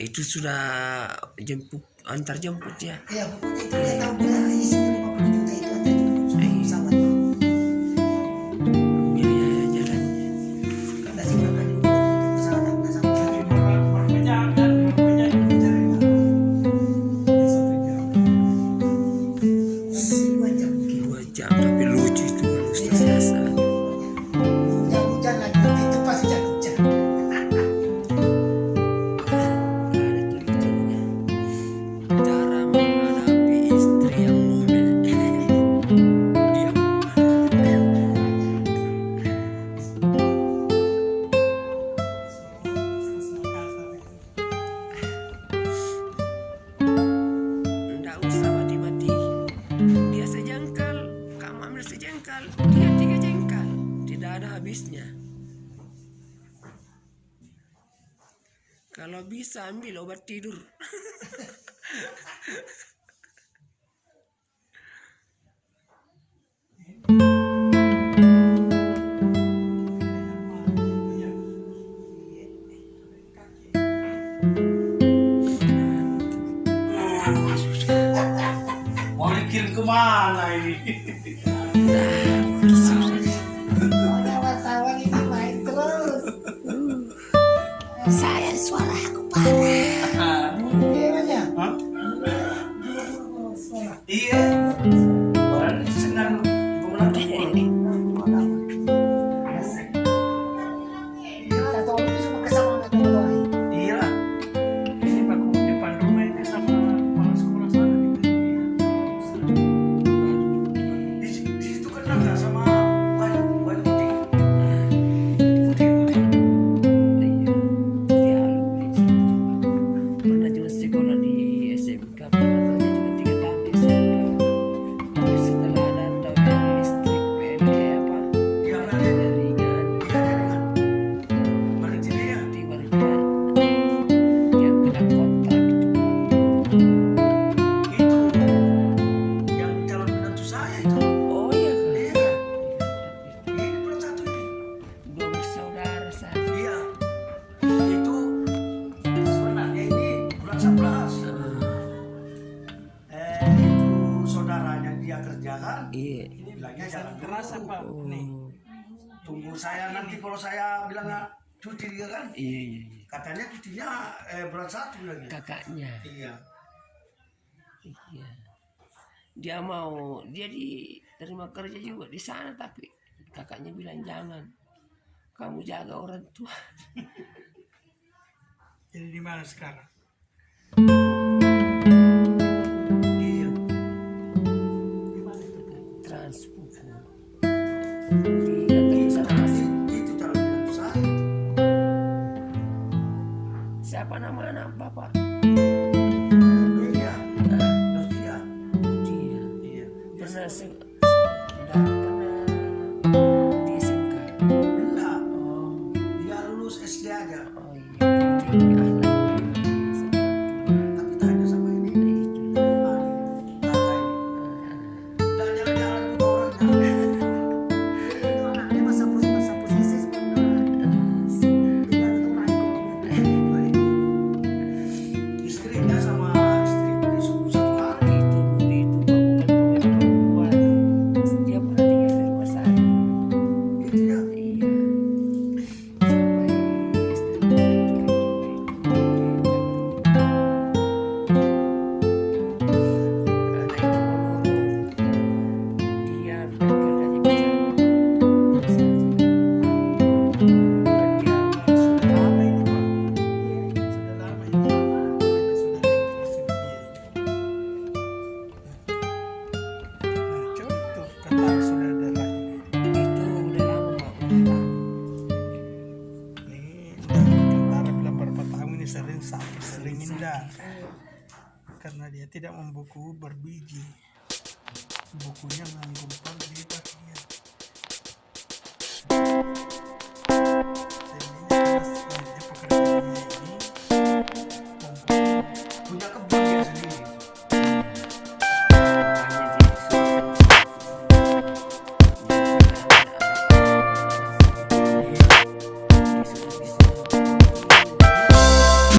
itu sudah jemput antar jemput ya. Ya, pokoknya itu dia tahu dia jengkal dia tiga jengkal tidak ada habisnya kalau bisa ambil obat tidur Mau dikirim ke mana ini? Nah, Saya suara aku parah. keras apa? Nih tunggu saya nanti kalau saya bilang ah, cuti kan? Iya, iya, iya. katanya cutinya eh, bulan satu lagi. Kakaknya. Iya. Iya. Dia mau dia diterima kerja juga di sana tapi kakaknya bilang jangan. Kamu jaga orang tua. Jadi di mana sekarang? siapa nama anak bapak dia dia dia, dia. dia. dia. Indah karena dia tidak membuku berbiji. Bukunya menggumpal